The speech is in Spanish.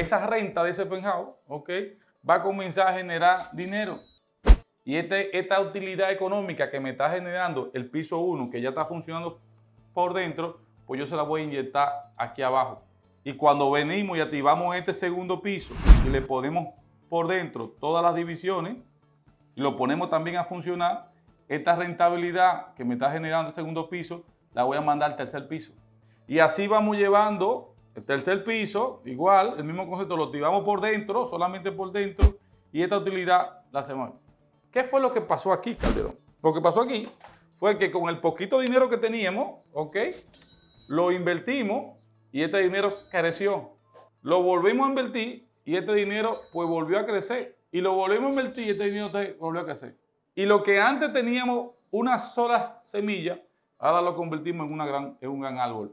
esa renta de ese penthouse, ¿ok? Va a comenzar a generar dinero. Y este, esta utilidad económica que me está generando el piso 1, que ya está funcionando por dentro, pues yo se la voy a inyectar aquí abajo. Y cuando venimos y activamos este segundo piso y le ponemos por dentro todas las divisiones y lo ponemos también a funcionar, esta rentabilidad que me está generando el segundo piso, la voy a mandar al tercer piso. Y así vamos llevando el tercer piso, igual, el mismo concepto, lo activamos por dentro, solamente por dentro, y esta utilidad la hacemos. ¿Qué fue lo que pasó aquí, Calderón? Lo que pasó aquí fue que con el poquito dinero que teníamos, ¿ok? Lo invertimos y este dinero creció. Lo volvimos a invertir y este dinero pues volvió a crecer. Y lo volvimos a invertir y este dinero volvió a crecer. Y lo que antes teníamos una sola semilla, ahora lo convertimos en, una gran, en un gran árbol.